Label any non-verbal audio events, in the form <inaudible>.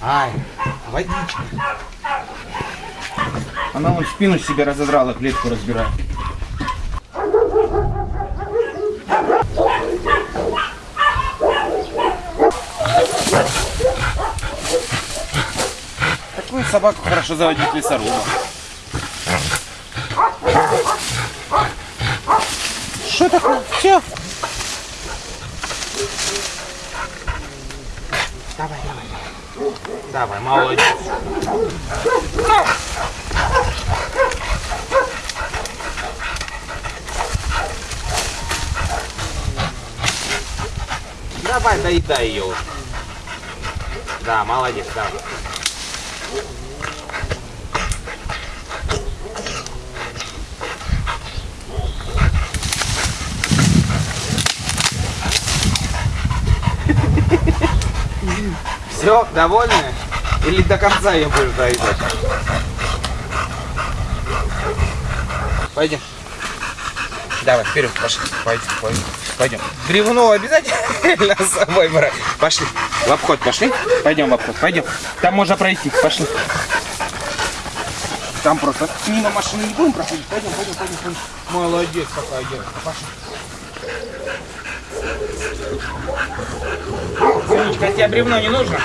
Ай, водичка. Она вон спину себе разодрала, клетку разбирает. Такую собаку хорошо заводить лесоруба. Что такое? Все. Давай, давай. Давай, молодец. Давай, доедай ее. Да, молодец, давай. Все, довольны? Или до конца ее будешь доедать? Пойдем. Давай, вперед, пошли. Пойдем, пойдем. Пойдем. Бревно обязательно <laughs> с собой брать. Пошли. В обход пошли. Пойдем в обход, пойдем. Там можно пройти. Пошли. Там просто мимо машины не будем проходить. Пойдем, пойдем, пойдем, пойдем. Молодец какая девушка. Пошли. Сонечка, а тебе бревно не нужно?